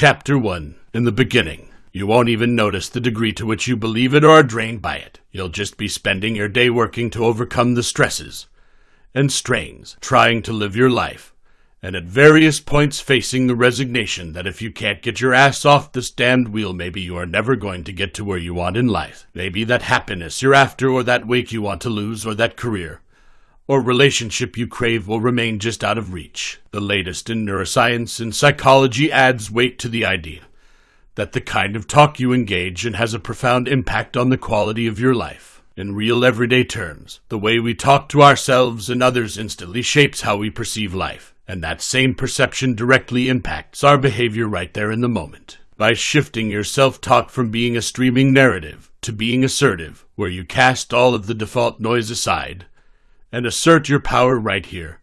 Chapter 1 In the beginning, you won't even notice the degree to which you believe it or are drained by it. You'll just be spending your day working to overcome the stresses and strains, trying to live your life, and at various points facing the resignation that if you can't get your ass off this damned wheel, maybe you are never going to get to where you want in life. Maybe that happiness you're after, or that weight you want to lose, or that career or relationship you crave will remain just out of reach. The latest in neuroscience and psychology adds weight to the idea that the kind of talk you engage in has a profound impact on the quality of your life. In real everyday terms, the way we talk to ourselves and others instantly shapes how we perceive life, and that same perception directly impacts our behavior right there in the moment. By shifting your self talk from being a streaming narrative to being assertive, where you cast all of the default noise aside, and assert your power right here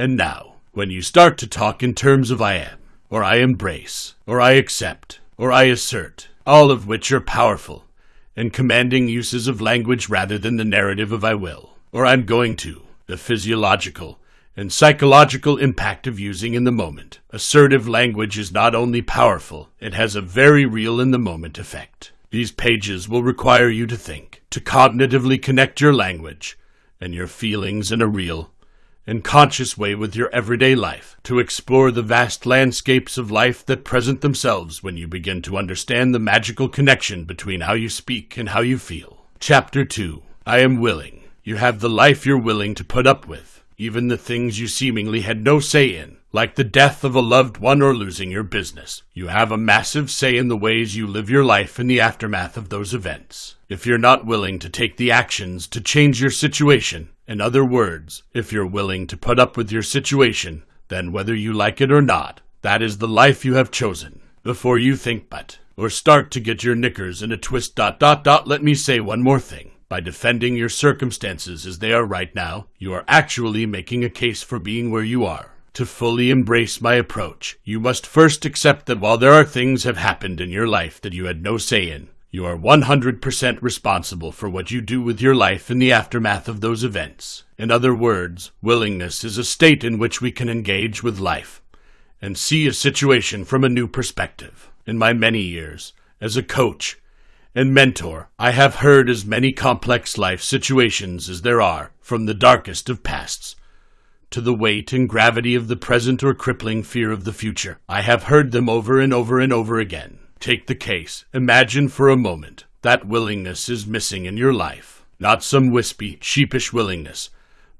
and now when you start to talk in terms of I am, or I embrace, or I accept, or I assert, all of which are powerful and commanding uses of language rather than the narrative of I will, or I'm going to, the physiological and psychological impact of using in the moment. Assertive language is not only powerful, it has a very real in the moment effect. These pages will require you to think, to cognitively connect your language and your feelings in a real and conscious way with your everyday life, to explore the vast landscapes of life that present themselves when you begin to understand the magical connection between how you speak and how you feel. Chapter 2 I am willing. You have the life you're willing to put up with, even the things you seemingly had no say in, like the death of a loved one or losing your business. You have a massive say in the ways you live your life in the aftermath of those events. If you're not willing to take the actions to change your situation, in other words, if you're willing to put up with your situation, then whether you like it or not, that is the life you have chosen. Before you think but, or start to get your knickers in a twist dot dot dot, let me say one more thing. By defending your circumstances as they are right now, you are actually making a case for being where you are. To fully embrace my approach, you must first accept that while there are things have happened in your life that you had no say in, you are 100% responsible for what you do with your life in the aftermath of those events. In other words, willingness is a state in which we can engage with life and see a situation from a new perspective. In my many years as a coach and mentor, I have heard as many complex life situations as there are from the darkest of pasts to the weight and gravity of the present or crippling fear of the future. I have heard them over and over and over again. Take the case. Imagine for a moment that willingness is missing in your life. Not some wispy, sheepish willingness,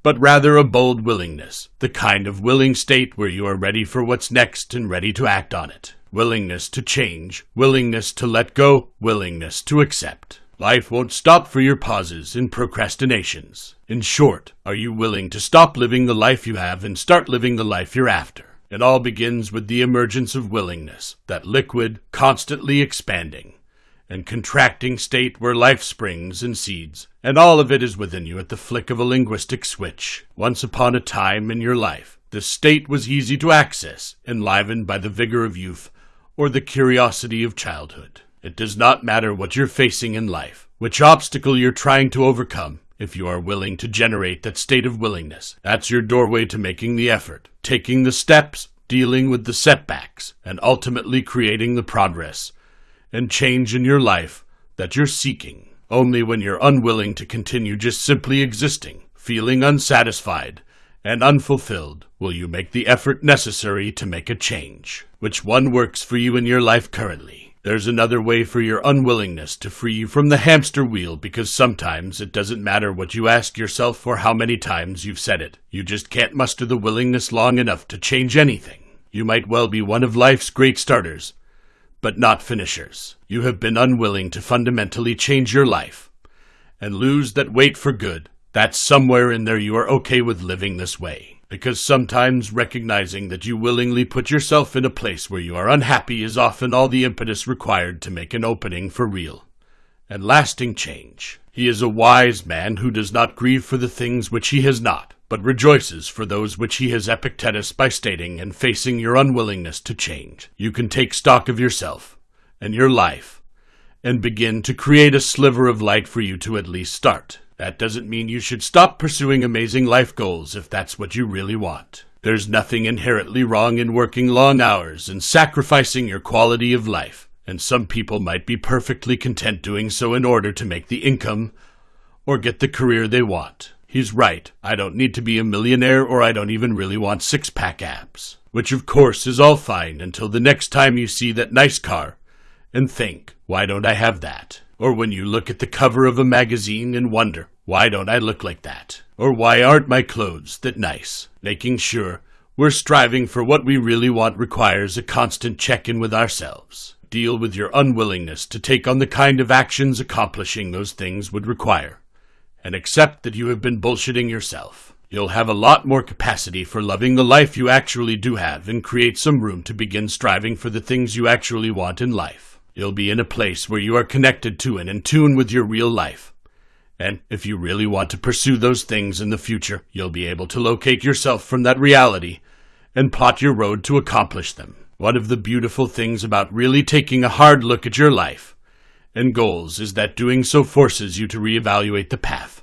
but rather a bold willingness, the kind of willing state where you are ready for what's next and ready to act on it. Willingness to change, willingness to let go, willingness to accept. Life won't stop for your pauses and procrastinations. In short, are you willing to stop living the life you have and start living the life you're after? It all begins with the emergence of willingness, that liquid, constantly expanding and contracting state where life springs and seeds, and all of it is within you at the flick of a linguistic switch. Once upon a time in your life, this state was easy to access, enlivened by the vigor of youth or the curiosity of childhood. It does not matter what you're facing in life, which obstacle you're trying to overcome, if you are willing to generate that state of willingness. That's your doorway to making the effort, taking the steps, dealing with the setbacks, and ultimately creating the progress and change in your life that you're seeking. Only when you're unwilling to continue just simply existing, feeling unsatisfied, and unfulfilled will you make the effort necessary to make a change. Which one works for you in your life currently? There's another way for your unwillingness to free you from the hamster wheel because sometimes it doesn't matter what you ask yourself or how many times you've said it. You just can't muster the willingness long enough to change anything. You might well be one of life's great starters, but not finishers. You have been unwilling to fundamentally change your life and lose that weight for good. That's somewhere in there you are okay with living this way because sometimes recognizing that you willingly put yourself in a place where you are unhappy is often all the impetus required to make an opening for real and lasting change. He is a wise man who does not grieve for the things which he has not, but rejoices for those which he has Epictetus by stating and facing your unwillingness to change. You can take stock of yourself and your life and begin to create a sliver of light for you to at least start. That doesn't mean you should stop pursuing amazing life goals if that's what you really want. There's nothing inherently wrong in working long hours and sacrificing your quality of life, and some people might be perfectly content doing so in order to make the income or get the career they want. He's right. I don't need to be a millionaire or I don't even really want six pack abs. Which, of course, is all fine until the next time you see that nice car and think, why don't I have that? Or when you look at the cover of a magazine and wonder, why don't I look like that? Or why aren't my clothes that nice? Making sure we're striving for what we really want requires a constant check in with ourselves. Deal with your unwillingness to take on the kind of actions accomplishing those things would require and accept that you have been bullshitting yourself. You'll have a lot more capacity for loving the life you actually do have and create some room to begin striving for the things you actually want in life. You'll be in a place where you are connected to and in tune with your real life. And if you really want to pursue those things in the future, you'll be able to locate yourself from that reality and plot your road to accomplish them. One of the beautiful things about really taking a hard look at your life and goals is that doing so forces you to reevaluate the path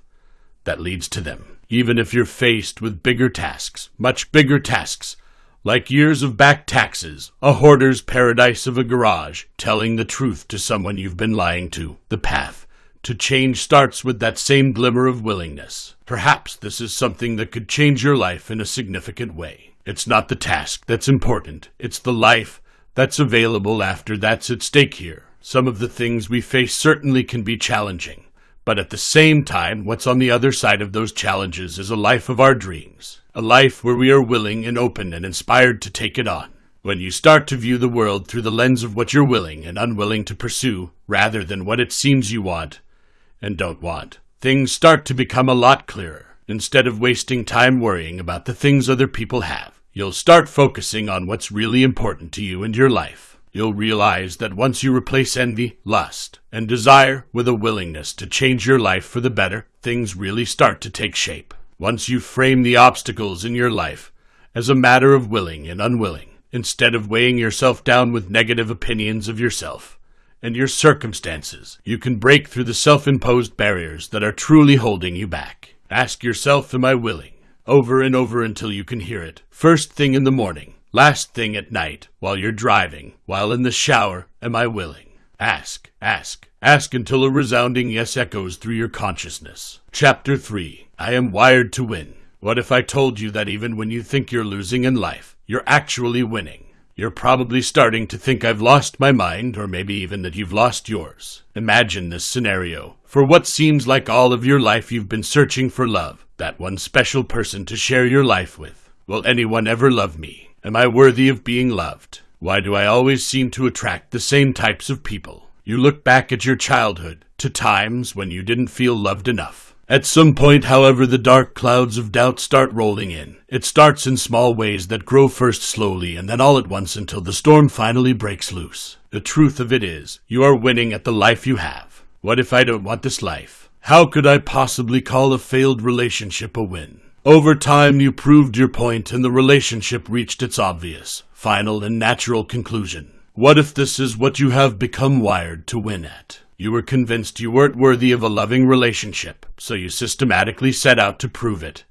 that leads to them. Even if you're faced with bigger tasks, much bigger tasks, like years of back taxes, a hoarder's paradise of a garage, telling the truth to someone you've been lying to, the path to change starts with that same glimmer of willingness. Perhaps this is something that could change your life in a significant way. It's not the task that's important, it's the life that's available after that's at stake here. Some of the things we face certainly can be challenging, but at the same time, what's on the other side of those challenges is a life of our dreams, a life where we are willing and open and inspired to take it on. When you start to view the world through the lens of what you're willing and unwilling to pursue, rather than what it seems you want and don't want, things start to become a lot clearer. Instead of wasting time worrying about the things other people have, you'll start focusing on what's really important to you and your life you'll realize that once you replace envy, lust, and desire with a willingness to change your life for the better, things really start to take shape. Once you frame the obstacles in your life as a matter of willing and unwilling, instead of weighing yourself down with negative opinions of yourself and your circumstances, you can break through the self imposed barriers that are truly holding you back. Ask yourself, Am I willing? over and over until you can hear it. First thing in the morning, Last thing at night, while you're driving, while in the shower, am I willing? Ask, ask, ask until a resounding yes echoes through your consciousness. Chapter 3 I am wired to win. What if I told you that even when you think you're losing in life, you're actually winning? You're probably starting to think I've lost my mind, or maybe even that you've lost yours. Imagine this scenario. For what seems like all of your life, you've been searching for love, that one special person to share your life with. Will anyone ever love me? Am I worthy of being loved? Why do I always seem to attract the same types of people? You look back at your childhood, to times when you didn't feel loved enough. At some point, however, the dark clouds of doubt start rolling in. It starts in small ways that grow first slowly and then all at once until the storm finally breaks loose. The truth of it is, you are winning at the life you have. What if I don't want this life? How could I possibly call a failed relationship a win? Over time, you proved your point, and the relationship reached its obvious, final, and natural conclusion. What if this is what you have become wired to win at? You were convinced you weren't worthy of a loving relationship, so you systematically set out to prove it.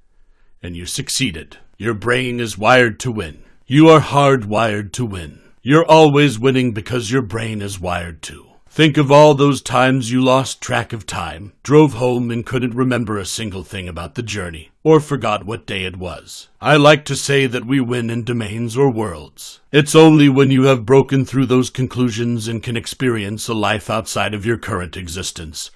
And you succeeded. Your brain is wired to win. You are hardwired to win. You're always winning because your brain is wired to. Think of all those times you lost track of time, drove home and couldn't remember a single thing about the journey, or forgot what day it was. I like to say that we win in domains or worlds. It's only when you have broken through those conclusions and can experience a life outside of your current existence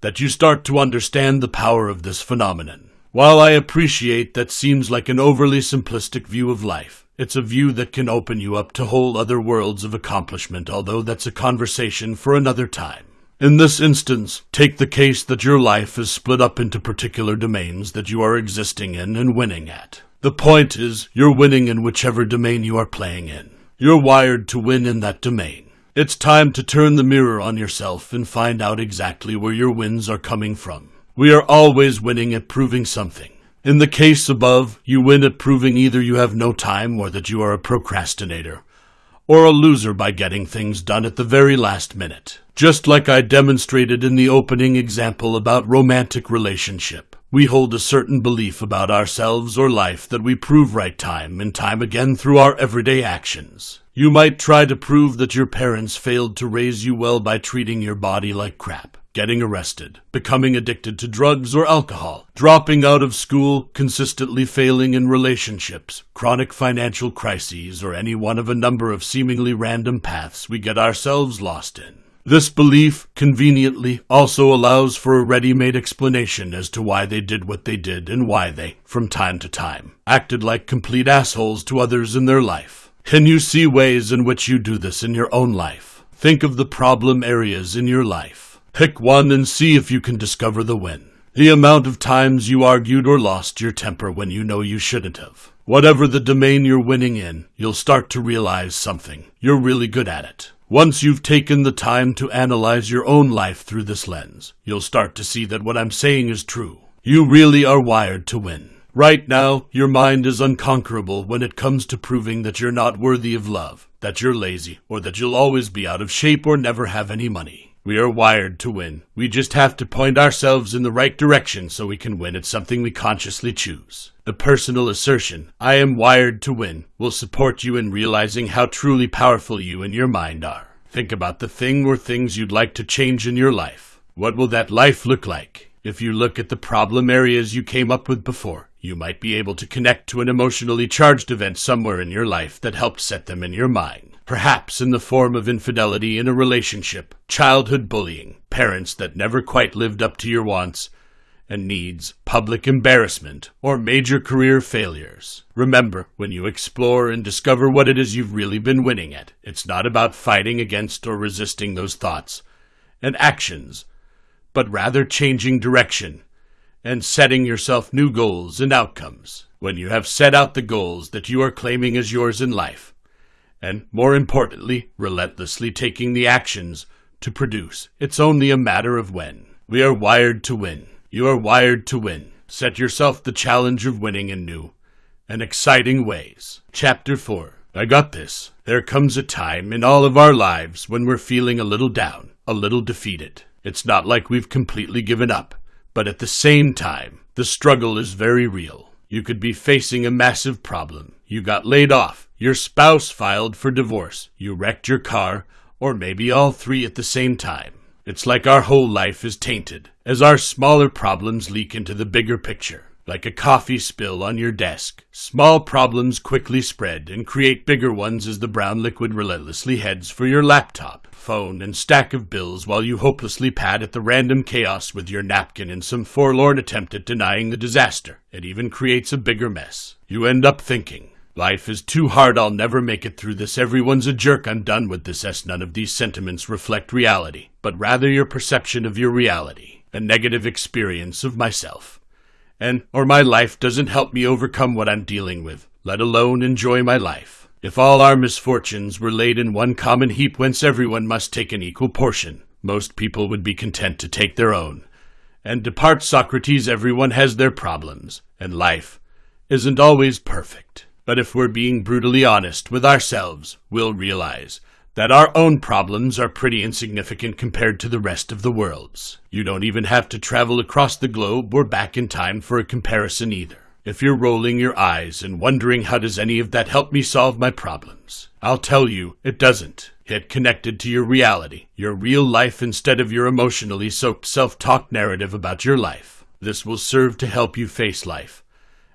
that you start to understand the power of this phenomenon. While I appreciate that seems like an overly simplistic view of life, it's a view that can open you up to whole other worlds of accomplishment, although that's a conversation for another time. In this instance, take the case that your life is split up into particular domains that you are existing in and winning at. The point is, you're winning in whichever domain you are playing in. You're wired to win in that domain. It's time to turn the mirror on yourself and find out exactly where your wins are coming from. We are always winning at proving something. In the case above, you win at proving either you have no time or that you are a procrastinator, or a loser by getting things done at the very last minute. Just like I demonstrated in the opening example about romantic relationship. We hold a certain belief about ourselves or life that we prove right time and time again through our everyday actions. You might try to prove that your parents failed to raise you well by treating your body like crap, getting arrested, becoming addicted to drugs or alcohol, dropping out of school, consistently failing in relationships, chronic financial crises, or any one of a number of seemingly random paths we get ourselves lost in. This belief, conveniently, also allows for a ready made explanation as to why they did what they did and why they, from time to time, acted like complete assholes to others in their life. Can you see ways in which you do this in your own life? Think of the problem areas in your life. Pick one and see if you can discover the win. The amount of times you argued or lost your temper when you know you shouldn't have. Whatever the domain you're winning in, you'll start to realize something. You're really good at it. Once you've taken the time to analyze your own life through this lens, you'll start to see that what I'm saying is true. You really are wired to win. Right now, your mind is unconquerable when it comes to proving that you're not worthy of love, that you're lazy, or that you'll always be out of shape or never have any money. We are wired to win. We just have to point ourselves in the right direction so we can win at something we consciously choose. The personal assertion, I am wired to win, will support you in realizing how truly powerful you and your mind are. Think about the thing or things you'd like to change in your life. What will that life look like? If you look at the problem areas you came up with before, you might be able to connect to an emotionally charged event somewhere in your life that helped set them in your mind perhaps in the form of infidelity in a relationship, childhood bullying, parents that never quite lived up to your wants and needs, public embarrassment, or major career failures. Remember, when you explore and discover what it is you've really been winning at, it's not about fighting against or resisting those thoughts and actions, but rather changing direction and setting yourself new goals and outcomes. When you have set out the goals that you are claiming as yours in life, and, more importantly, relentlessly taking the actions to produce. It's only a matter of when. We are wired to win. You are wired to win. Set yourself the challenge of winning in new and exciting ways. Chapter 4 I got this. There comes a time in all of our lives when we're feeling a little down, a little defeated. It's not like we've completely given up, but at the same time, the struggle is very real. You could be facing a massive problem. You got laid off. Your spouse filed for divorce. You wrecked your car. Or maybe all three at the same time. It's like our whole life is tainted, as our smaller problems leak into the bigger picture. Like a coffee spill on your desk, small problems quickly spread and create bigger ones as the brown liquid relentlessly heads for your laptop phone, and stack of bills while you hopelessly pad at the random chaos with your napkin in some forlorn attempt at denying the disaster. It even creates a bigger mess. You end up thinking, Life is too hard, I'll never make it through this. Everyone's a jerk, I'm done with this. As none of these sentiments reflect reality, but rather your perception of your reality, a negative experience of myself. And, or my life doesn't help me overcome what I'm dealing with, let alone enjoy my life. If all our misfortunes were laid in one common heap whence everyone must take an equal portion, most people would be content to take their own. And depart Socrates, everyone has their problems, and life isn't always perfect. But if we're being brutally honest with ourselves, we'll realize that our own problems are pretty insignificant compared to the rest of the world's. You don't even have to travel across the globe or back in time for a comparison either. If you're rolling your eyes and wondering how does any of that help me solve my problems, I'll tell you it doesn't. Get connected to your reality, your real life instead of your emotionally soaked self-talk narrative about your life. This will serve to help you face life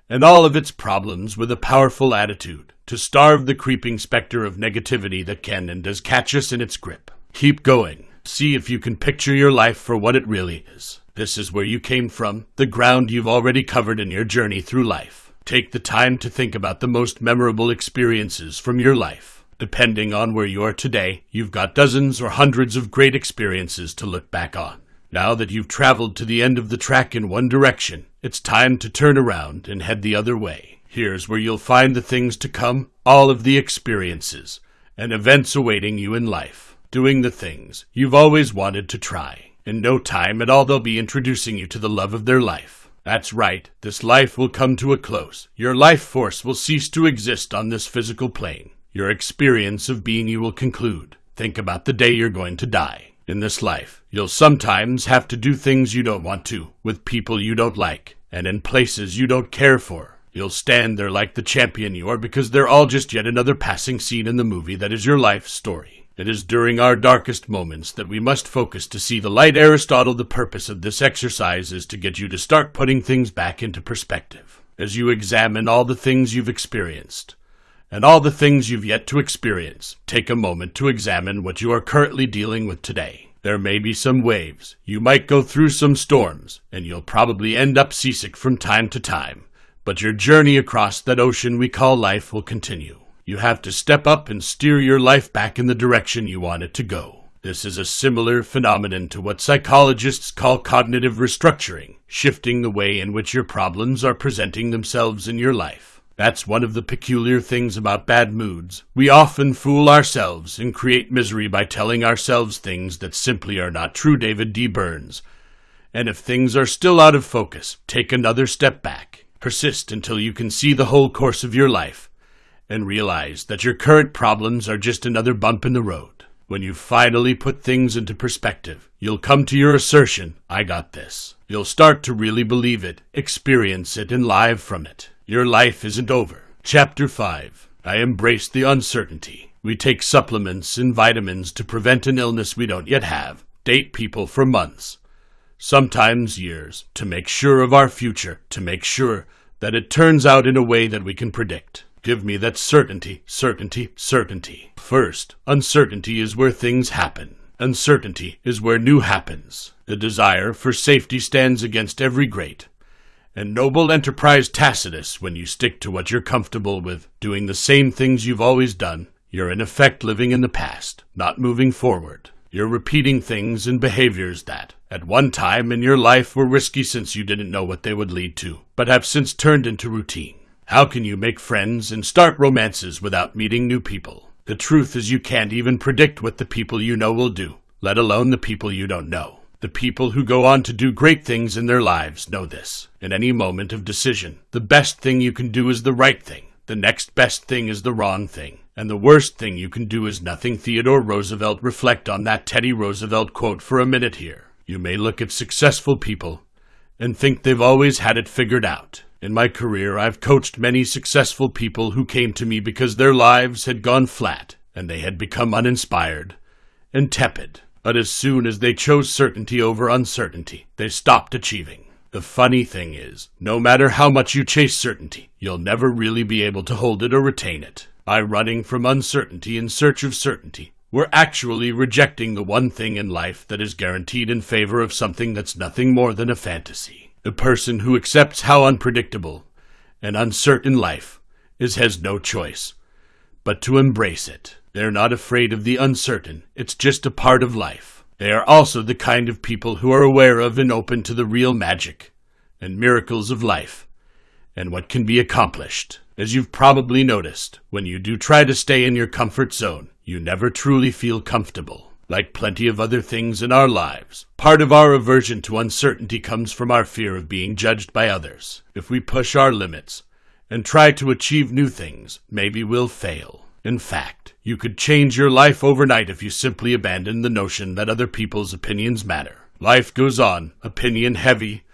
and all of its problems with a powerful attitude, to starve the creeping specter of negativity that can and does catch us in its grip. Keep going. See if you can picture your life for what it really is. This is where you came from, the ground you've already covered in your journey through life. Take the time to think about the most memorable experiences from your life. Depending on where you are today, you've got dozens or hundreds of great experiences to look back on. Now that you've traveled to the end of the track in one direction, it's time to turn around and head the other way. Here's where you'll find the things to come, all of the experiences and events awaiting you in life, doing the things you've always wanted to try. In no time at all, they'll be introducing you to the love of their life. That's right, this life will come to a close. Your life force will cease to exist on this physical plane. Your experience of being you will conclude. Think about the day you're going to die. In this life, you'll sometimes have to do things you don't want to, with people you don't like, and in places you don't care for. You'll stand there like the champion you are because they're all just yet another passing scene in the movie that is your life story. It is during our darkest moments that we must focus to see the light. Aristotle, the purpose of this exercise is to get you to start putting things back into perspective. As you examine all the things you've experienced, and all the things you've yet to experience, take a moment to examine what you are currently dealing with today. There may be some waves, you might go through some storms, and you'll probably end up seasick from time to time. But your journey across that ocean we call life will continue. You have to step up and steer your life back in the direction you want it to go. This is a similar phenomenon to what psychologists call cognitive restructuring, shifting the way in which your problems are presenting themselves in your life. That's one of the peculiar things about bad moods. We often fool ourselves and create misery by telling ourselves things that simply are not true, David D. Burns. And if things are still out of focus, take another step back. Persist until you can see the whole course of your life and realize that your current problems are just another bump in the road. When you finally put things into perspective, you'll come to your assertion, I got this. You'll start to really believe it, experience it, and live from it. Your life isn't over. Chapter 5 I embrace the uncertainty. We take supplements and vitamins to prevent an illness we don't yet have, date people for months, sometimes years, to make sure of our future, to make sure that it turns out in a way that we can predict. Give me that certainty, certainty, certainty. First, uncertainty is where things happen. Uncertainty is where new happens. The desire for safety stands against every great and noble enterprise Tacitus when you stick to what you're comfortable with, doing the same things you've always done. You're in effect living in the past, not moving forward. You're repeating things and behaviors that, at one time in your life, were risky since you didn't know what they would lead to, but have since turned into routine. How can you make friends and start romances without meeting new people? The truth is, you can't even predict what the people you know will do, let alone the people you don't know. The people who go on to do great things in their lives know this. In any moment of decision, the best thing you can do is the right thing. The next best thing is the wrong thing. And the worst thing you can do is nothing. Theodore Roosevelt reflect on that Teddy Roosevelt quote for a minute here. You may look at successful people and think they've always had it figured out. In my career, I've coached many successful people who came to me because their lives had gone flat and they had become uninspired and tepid but as soon as they chose certainty over uncertainty, they stopped achieving. The funny thing is, no matter how much you chase certainty, you'll never really be able to hold it or retain it. By running from uncertainty in search of certainty, we're actually rejecting the one thing in life that is guaranteed in favor of something that's nothing more than a fantasy. The person who accepts how unpredictable and uncertain life is has no choice but to embrace it. They're not afraid of the uncertain, it's just a part of life. They are also the kind of people who are aware of and open to the real magic and miracles of life and what can be accomplished. As you've probably noticed, when you do try to stay in your comfort zone, you never truly feel comfortable. Like plenty of other things in our lives, part of our aversion to uncertainty comes from our fear of being judged by others. If we push our limits and try to achieve new things, maybe we'll fail. In fact, you could change your life overnight if you simply abandoned the notion that other people's opinions matter. Life goes on, opinion heavy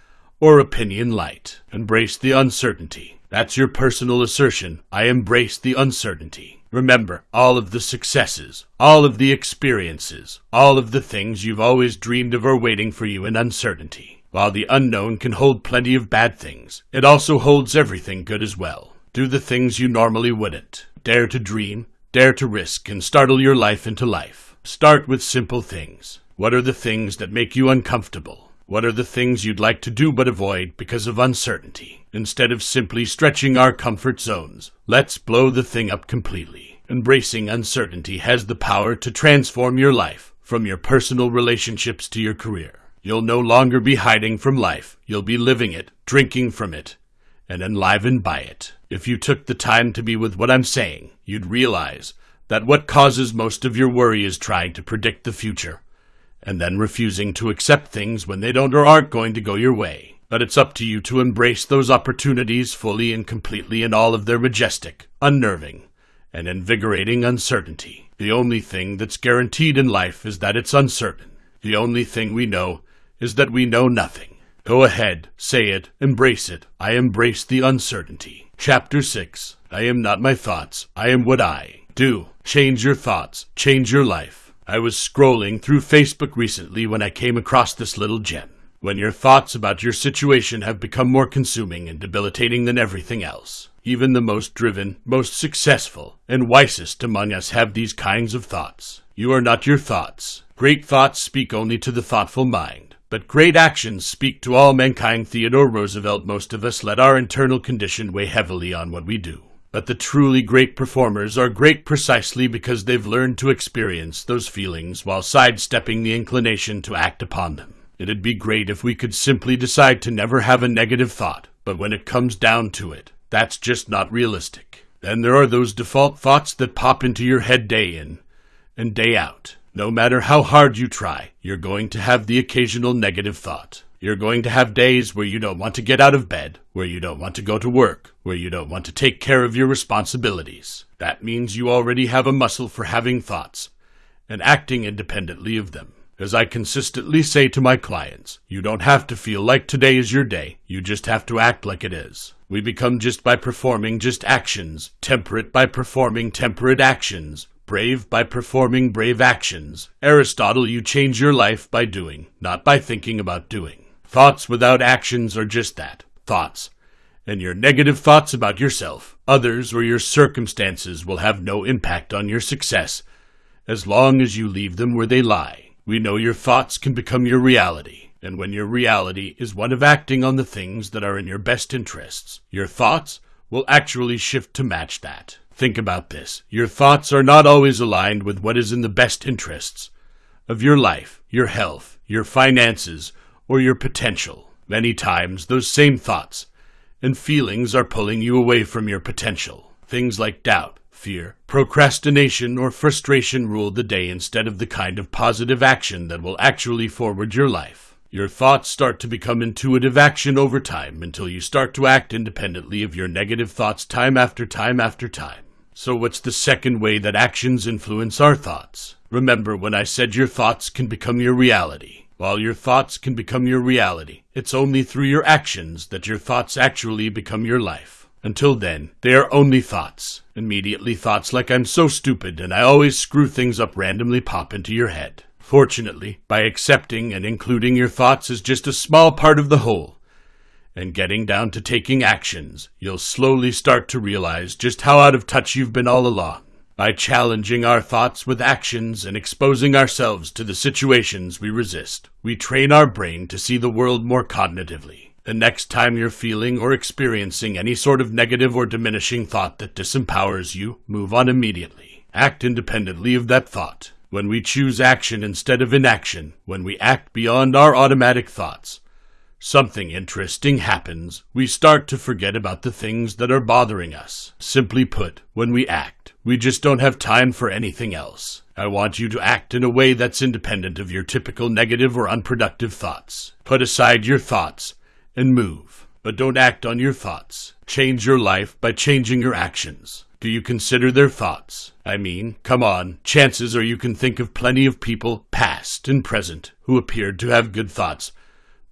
or opinion light. Embrace the uncertainty. That's your personal assertion. I embrace the uncertainty. Remember all of the successes, all of the experiences, all of the things you've always dreamed of are waiting for you in uncertainty. While the unknown can hold plenty of bad things, it also holds everything good as well. Do the things you normally wouldn't. Dare to dream, dare to risk, and startle your life into life. Start with simple things. What are the things that make you uncomfortable? What are the things you'd like to do but avoid because of uncertainty? Instead of simply stretching our comfort zones, let's blow the thing up completely. Embracing uncertainty has the power to transform your life, from your personal relationships to your career. You'll no longer be hiding from life. You'll be living it, drinking from it, and enlivened by it. If you took the time to be with what I'm saying, you'd realize that what causes most of your worry is trying to predict the future, and then refusing to accept things when they don't or aren't going to go your way. But it's up to you to embrace those opportunities fully and completely in all of their majestic, unnerving, and invigorating uncertainty. The only thing that's guaranteed in life is that it's uncertain. The only thing we know is that we know nothing. Go ahead, say it, embrace it. I embrace the uncertainty. Chapter 6 I am not my thoughts, I am what I do. Change your thoughts, change your life. I was scrolling through Facebook recently when I came across this little gem. When your thoughts about your situation have become more consuming and debilitating than everything else. Even the most driven, most successful, and wisest among us have these kinds of thoughts. You are not your thoughts. Great thoughts speak only to the thoughtful mind. But great actions speak to all mankind. Theodore Roosevelt, most of us let our internal condition weigh heavily on what we do. But the truly great performers are great precisely because they've learned to experience those feelings while sidestepping the inclination to act upon them. It'd be great if we could simply decide to never have a negative thought, but when it comes down to it, that's just not realistic. Then there are those default thoughts that pop into your head day in and day out. No matter how hard you try, you're going to have the occasional negative thought. You're going to have days where you don't want to get out of bed, where you don't want to go to work, where you don't want to take care of your responsibilities. That means you already have a muscle for having thoughts and acting independently of them. As I consistently say to my clients, you don't have to feel like today is your day, you just have to act like it is. We become just by performing just actions, temperate by performing temperate actions, brave by performing brave actions. Aristotle, you change your life by doing, not by thinking about doing. Thoughts without actions are just that thoughts. And your negative thoughts about yourself, others, or your circumstances will have no impact on your success as long as you leave them where they lie. We know your thoughts can become your reality, and when your reality is one of acting on the things that are in your best interests, your thoughts will actually shift to match that. Think about this. Your thoughts are not always aligned with what is in the best interests of your life, your health, your finances, or your potential. Many times, those same thoughts and feelings are pulling you away from your potential. Things like doubt, fear, procrastination, or frustration rule the day instead of the kind of positive action that will actually forward your life. Your thoughts start to become intuitive action over time until you start to act independently of your negative thoughts time after time after time. So, what's the second way that actions influence our thoughts? Remember when I said your thoughts can become your reality. While your thoughts can become your reality, it's only through your actions that your thoughts actually become your life. Until then, they are only thoughts. Immediately thoughts like I'm so stupid and I always screw things up randomly pop into your head. Fortunately, by accepting and including your thoughts as just a small part of the whole, and getting down to taking actions, you'll slowly start to realize just how out of touch you've been all along. By challenging our thoughts with actions and exposing ourselves to the situations we resist, we train our brain to see the world more cognitively. The next time you're feeling or experiencing any sort of negative or diminishing thought that disempowers you, move on immediately. Act independently of that thought. When we choose action instead of inaction, when we act beyond our automatic thoughts, something interesting happens. We start to forget about the things that are bothering us. Simply put, when we act, we just don't have time for anything else. I want you to act in a way that's independent of your typical negative or unproductive thoughts. Put aside your thoughts and move, but don't act on your thoughts. Change your life by changing your actions. Do you consider their thoughts? I mean, come on, chances are you can think of plenty of people, past and present, who appeared to have good thoughts,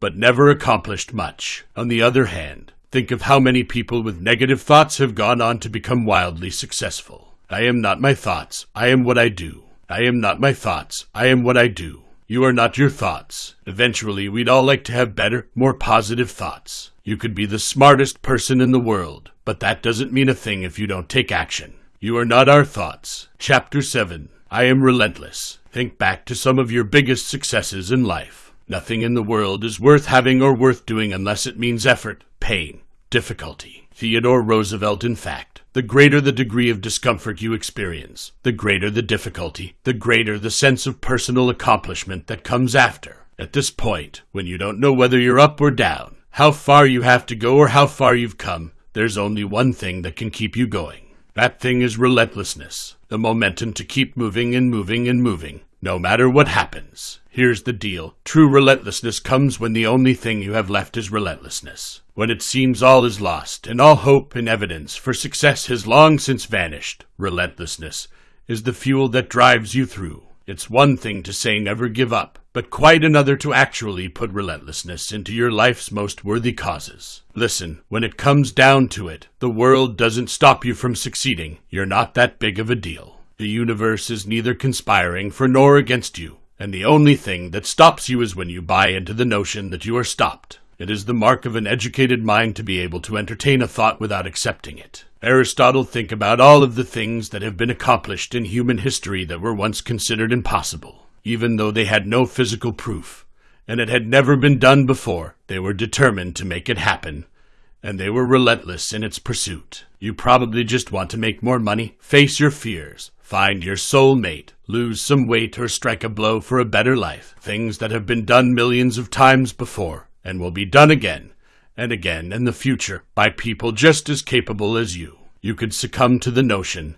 but never accomplished much. On the other hand, think of how many people with negative thoughts have gone on to become wildly successful. I am not my thoughts, I am what I do. I am not my thoughts, I am what I do. You are not your thoughts. Eventually, we'd all like to have better, more positive thoughts. You could be the smartest person in the world, but that doesn't mean a thing if you don't take action. You are not our thoughts. Chapter 7 I am relentless. Think back to some of your biggest successes in life. Nothing in the world is worth having or worth doing unless it means effort, pain, difficulty. Theodore Roosevelt, in fact. The greater the degree of discomfort you experience, the greater the difficulty, the greater the sense of personal accomplishment that comes after. At this point, when you don't know whether you're up or down, how far you have to go or how far you've come, there's only one thing that can keep you going. That thing is relentlessness, the momentum to keep moving and moving and moving, no matter what happens. Here's the deal true relentlessness comes when the only thing you have left is relentlessness. When it seems all is lost, and all hope and evidence for success has long since vanished, relentlessness is the fuel that drives you through. It's one thing to say never give up, but quite another to actually put relentlessness into your life's most worthy causes. Listen, when it comes down to it, the world doesn't stop you from succeeding. You're not that big of a deal. The universe is neither conspiring for nor against you, and the only thing that stops you is when you buy into the notion that you are stopped. It is the mark of an educated mind to be able to entertain a thought without accepting it. Aristotle think about all of the things that have been accomplished in human history that were once considered impossible, even though they had no physical proof, and it had never been done before. They were determined to make it happen, and they were relentless in its pursuit. You probably just want to make more money, face your fears, find your soul mate, lose some weight, or strike a blow for a better life. Things that have been done millions of times before and will be done again and again in the future by people just as capable as you. You could succumb to the notion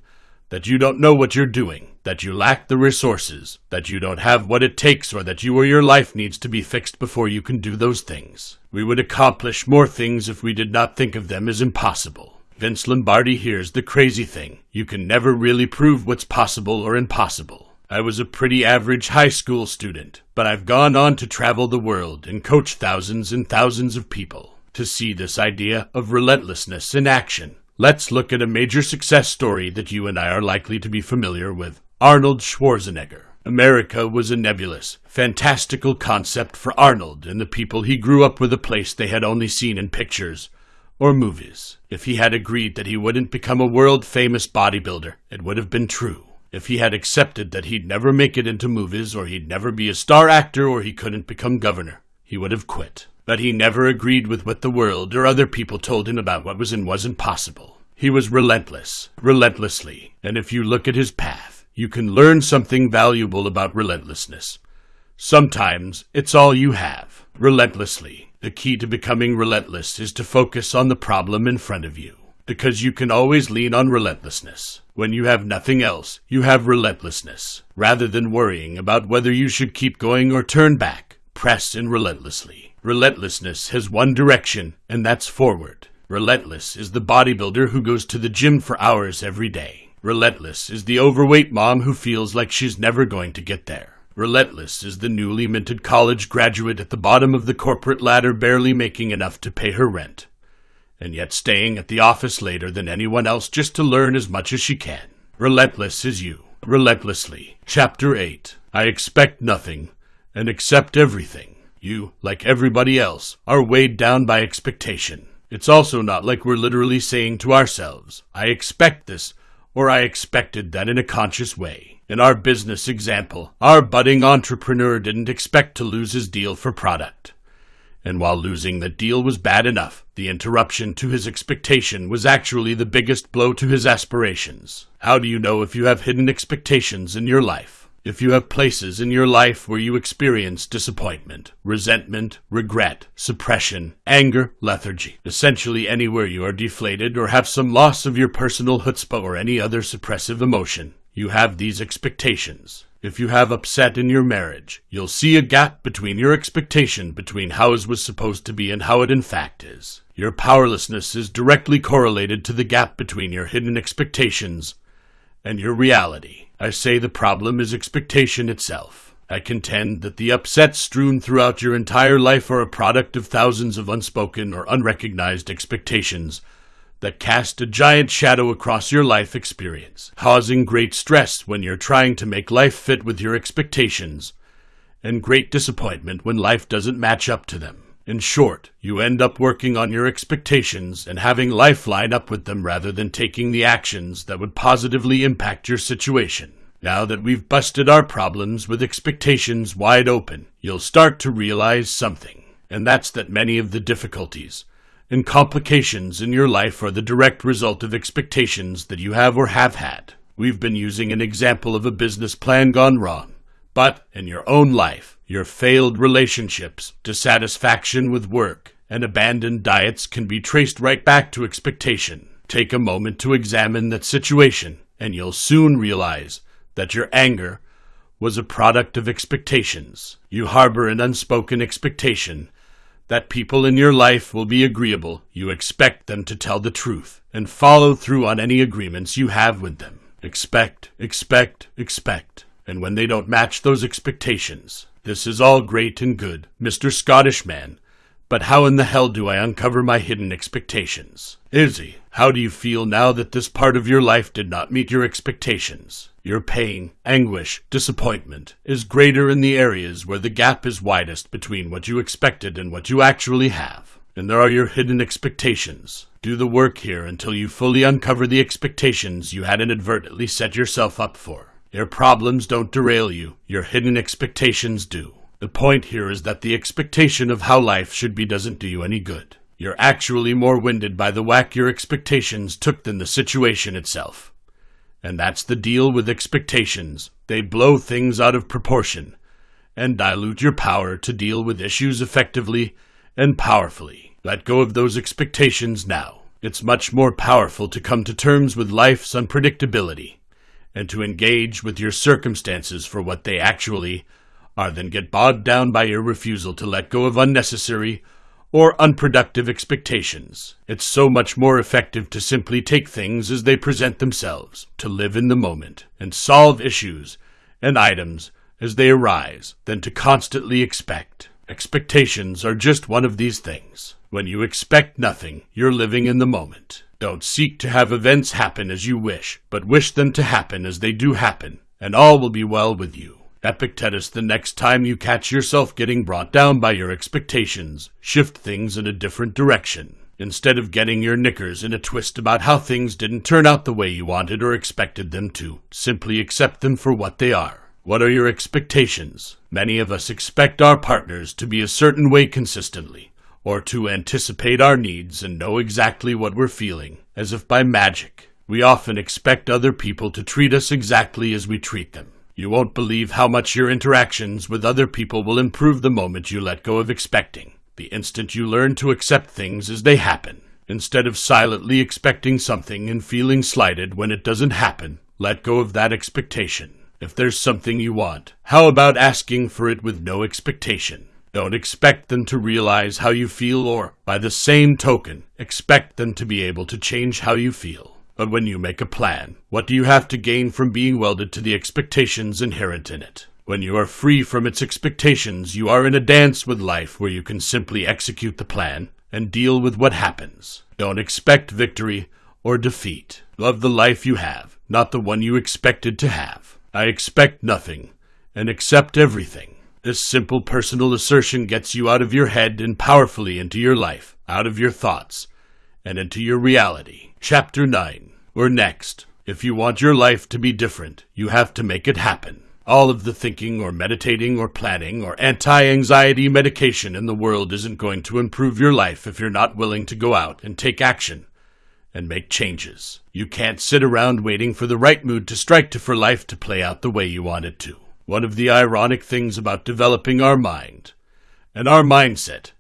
that you don't know what you're doing, that you lack the resources, that you don't have what it takes, or that you or your life needs to be fixed before you can do those things. We would accomplish more things if we did not think of them as impossible. Vince Lombardi here's the crazy thing. You can never really prove what's possible or impossible. I was a pretty average high school student, but I've gone on to travel the world and coach thousands and thousands of people to see this idea of relentlessness in action. Let's look at a major success story that you and I are likely to be familiar with Arnold Schwarzenegger. America was a nebulous, fantastical concept for Arnold and the people he grew up with, a place they had only seen in pictures or movies. If he had agreed that he wouldn't become a world famous bodybuilder, it would have been true. If he had accepted that he'd never make it into movies, or he'd never be a star actor, or he couldn't become governor, he would have quit. But he never agreed with what the world or other people told him about what was and wasn't possible. He was relentless, relentlessly, and if you look at his path, you can learn something valuable about relentlessness. Sometimes it's all you have, relentlessly. The key to becoming relentless is to focus on the problem in front of you because you can always lean on relentlessness. When you have nothing else, you have relentlessness. Rather than worrying about whether you should keep going or turn back, press in relentlessly. Relentlessness has one direction, and that's forward. Relentless is the bodybuilder who goes to the gym for hours every day. Relentless is the overweight mom who feels like she's never going to get there. Relentless is the newly minted college graduate at the bottom of the corporate ladder barely making enough to pay her rent and yet staying at the office later than anyone else just to learn as much as she can. Relentless is you. Relentlessly. Chapter 8. I expect nothing and accept everything. You, like everybody else, are weighed down by expectation. It's also not like we're literally saying to ourselves, I expect this, or I expected that in a conscious way. In our business example, our budding entrepreneur didn't expect to lose his deal for product. And while losing the deal was bad enough, the interruption to his expectation was actually the biggest blow to his aspirations. How do you know if you have hidden expectations in your life? If you have places in your life where you experience disappointment, resentment, regret, suppression, anger, lethargy, essentially anywhere you are deflated or have some loss of your personal chutzpah or any other suppressive emotion, you have these expectations. If you have upset in your marriage, you'll see a gap between your expectation between how it was supposed to be and how it in fact is. Your powerlessness is directly correlated to the gap between your hidden expectations and your reality. I say the problem is expectation itself. I contend that the upsets strewn throughout your entire life are a product of thousands of unspoken or unrecognized expectations that cast a giant shadow across your life experience, causing great stress when you're trying to make life fit with your expectations, and great disappointment when life doesn't match up to them. In short, you end up working on your expectations and having life line up with them rather than taking the actions that would positively impact your situation. Now that we've busted our problems with expectations wide open, you'll start to realize something, and that's that many of the difficulties, and complications in your life are the direct result of expectations that you have or have had. We've been using an example of a business plan gone wrong, but in your own life, your failed relationships, dissatisfaction with work, and abandoned diets can be traced right back to expectation. Take a moment to examine that situation, and you'll soon realize that your anger was a product of expectations. You harbor an unspoken expectation that people in your life will be agreeable, you expect them to tell the truth and follow through on any agreements you have with them. Expect, expect, expect. And when they don't match those expectations. This is all great and good, Mr. Scottish man, but how in the hell do I uncover my hidden expectations? Izzy, how do you feel now that this part of your life did not meet your expectations? Your pain, anguish, disappointment is greater in the areas where the gap is widest between what you expected and what you actually have. And there are your hidden expectations. Do the work here until you fully uncover the expectations you had inadvertently set yourself up for. Your problems don't derail you, your hidden expectations do. The point here is that the expectation of how life should be doesn't do you any good. You're actually more winded by the whack your expectations took than the situation itself. And that's the deal with expectations. They blow things out of proportion and dilute your power to deal with issues effectively and powerfully. Let go of those expectations now. It's much more powerful to come to terms with life's unpredictability and to engage with your circumstances for what they actually are than get bogged down by your refusal to let go of unnecessary or unproductive expectations. It's so much more effective to simply take things as they present themselves, to live in the moment, and solve issues and items as they arise, than to constantly expect. Expectations are just one of these things. When you expect nothing, you're living in the moment. Don't seek to have events happen as you wish, but wish them to happen as they do happen, and all will be well with you. Epictetus, the next time you catch yourself getting brought down by your expectations, shift things in a different direction. Instead of getting your knickers in a twist about how things didn't turn out the way you wanted or expected them to, simply accept them for what they are. What are your expectations? Many of us expect our partners to be a certain way consistently, or to anticipate our needs and know exactly what we're feeling, as if by magic. We often expect other people to treat us exactly as we treat them. You won't believe how much your interactions with other people will improve the moment you let go of expecting, the instant you learn to accept things as they happen. Instead of silently expecting something and feeling slighted when it doesn't happen, let go of that expectation. If there's something you want, how about asking for it with no expectation? Don't expect them to realize how you feel or, by the same token, expect them to be able to change how you feel. But when you make a plan, what do you have to gain from being welded to the expectations inherent in it? When you are free from its expectations, you are in a dance with life where you can simply execute the plan and deal with what happens. Don't expect victory or defeat. Love the life you have, not the one you expected to have. I expect nothing and accept everything. This simple personal assertion gets you out of your head and powerfully into your life, out of your thoughts, and into your reality. Chapter 9. We're next. If you want your life to be different, you have to make it happen. All of the thinking or meditating or planning or anti anxiety medication in the world isn't going to improve your life if you're not willing to go out and take action and make changes. You can't sit around waiting for the right mood to strike to for life to play out the way you want it to. One of the ironic things about developing our mind and our mindset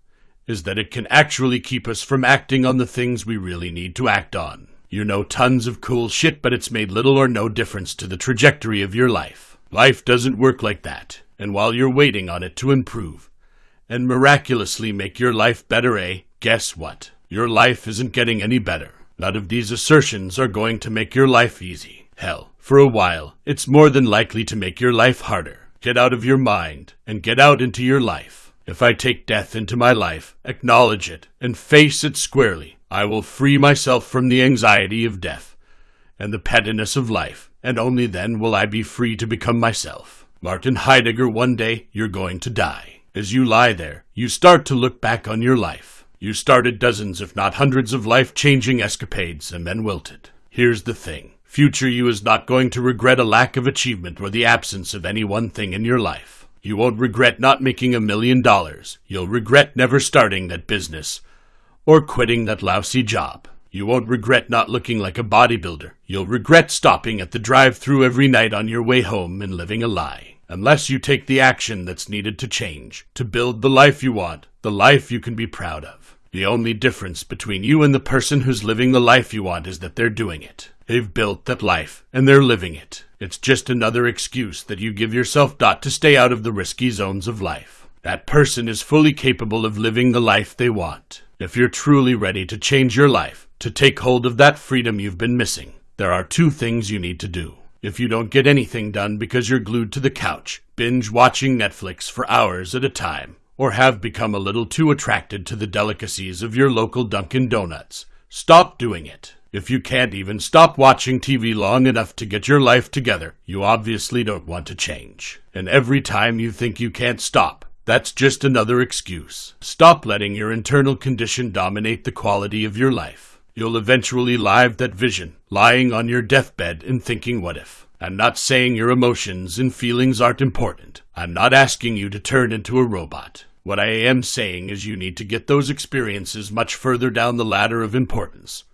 is that it can actually keep us from acting on the things we really need to act on. You know tons of cool shit, but it's made little or no difference to the trajectory of your life. Life doesn't work like that, and while you're waiting on it to improve and miraculously make your life better, eh? Guess what? Your life isn't getting any better. None of these assertions are going to make your life easy. Hell, for a while, it's more than likely to make your life harder. Get out of your mind and get out into your life. If I take death into my life, acknowledge it, and face it squarely, I will free myself from the anxiety of death and the pettiness of life, and only then will I be free to become myself. Martin Heidegger, one day you're going to die. As you lie there, you start to look back on your life. You started dozens, if not hundreds, of life changing escapades and then wilted. Here's the thing future you is not going to regret a lack of achievement or the absence of any one thing in your life. You won't regret not making a million dollars. You'll regret never starting that business or quitting that lousy job. You won't regret not looking like a bodybuilder. You'll regret stopping at the drive through every night on your way home and living a lie. Unless you take the action that's needed to change, to build the life you want, the life you can be proud of. The only difference between you and the person who's living the life you want is that they're doing it. They've built that life, and they're living it. It's just another excuse that you give yourself not to stay out of the risky zones of life. That person is fully capable of living the life they want. If you're truly ready to change your life, to take hold of that freedom you've been missing, there are two things you need to do. If you don't get anything done because you're glued to the couch, binge watching Netflix for hours at a time, or have become a little too attracted to the delicacies of your local Dunkin' Donuts, stop doing it. If you can't even stop watching TV long enough to get your life together, you obviously don't want to change. And every time you think you can't stop, that's just another excuse. Stop letting your internal condition dominate the quality of your life. You'll eventually live that vision, lying on your deathbed and thinking, what if? I'm not saying your emotions and feelings aren't important. I'm not asking you to turn into a robot. What I am saying is you need to get those experiences much further down the ladder of importance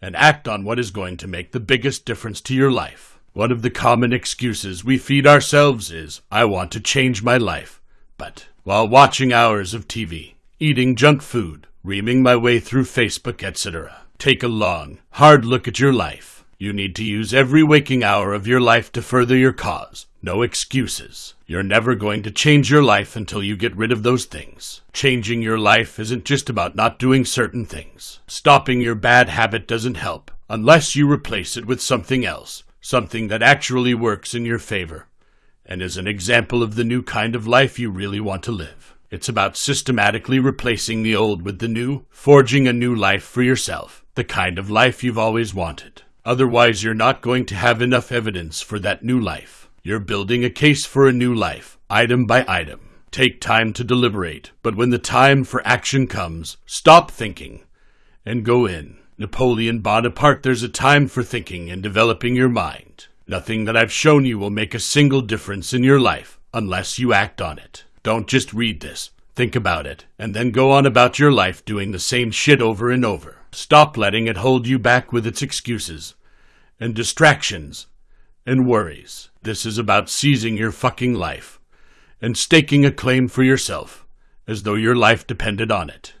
and act on what is going to make the biggest difference to your life. One of the common excuses we feed ourselves is, I want to change my life. But while watching hours of TV, eating junk food, reaming my way through Facebook, etc., take a long, hard look at your life. You need to use every waking hour of your life to further your cause. No excuses. You're never going to change your life until you get rid of those things. Changing your life isn't just about not doing certain things. Stopping your bad habit doesn't help unless you replace it with something else, something that actually works in your favor and is an example of the new kind of life you really want to live. It's about systematically replacing the old with the new, forging a new life for yourself, the kind of life you've always wanted. Otherwise, you're not going to have enough evidence for that new life. You're building a case for a new life, item by item. Take time to deliberate, but when the time for action comes, stop thinking and go in. Napoleon Bonaparte, there's a time for thinking and developing your mind. Nothing that I've shown you will make a single difference in your life unless you act on it. Don't just read this, think about it, and then go on about your life doing the same shit over and over. Stop letting it hold you back with its excuses and distractions and worries. This is about seizing your fucking life and staking a claim for yourself as though your life depended on it.